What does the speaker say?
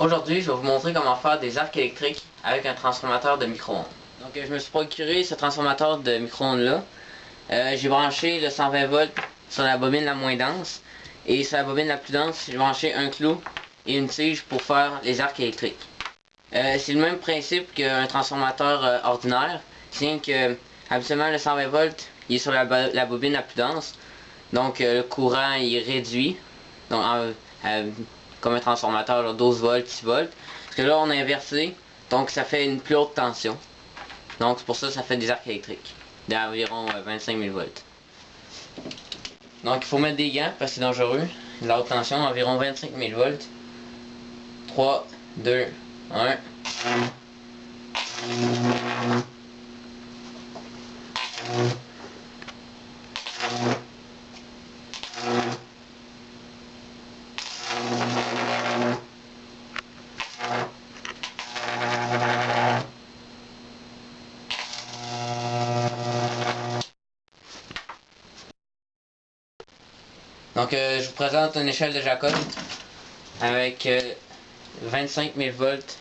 Aujourd'hui, je vais vous montrer comment faire des arcs électriques avec un transformateur de micro-ondes. Donc, je me suis procuré ce transformateur de micro-ondes là. Euh, j'ai branché le 120 volts sur la bobine la moins dense. Et sur la bobine la plus dense, j'ai branché un clou et une tige pour faire les arcs électriques. Euh, c'est le même principe qu'un transformateur euh, ordinaire, c'est que habituellement le 120 volts il est sur la, bobine la plus dense, donc le courant il réduit, donc comme un transformateur, 12 volts, 6 volts. Parce que là, on a inversé, donc ça fait une plus haute tension. Donc pour ça ça fait des arcs électriques d'environ 25 000 volts. Donc il faut mettre des gants parce que c'est dangereux. La haute tension, environ 25 000 volts. 3, 2, 1. Donc euh, je vous présente une échelle de Jacob avec 25 euh, 000 volts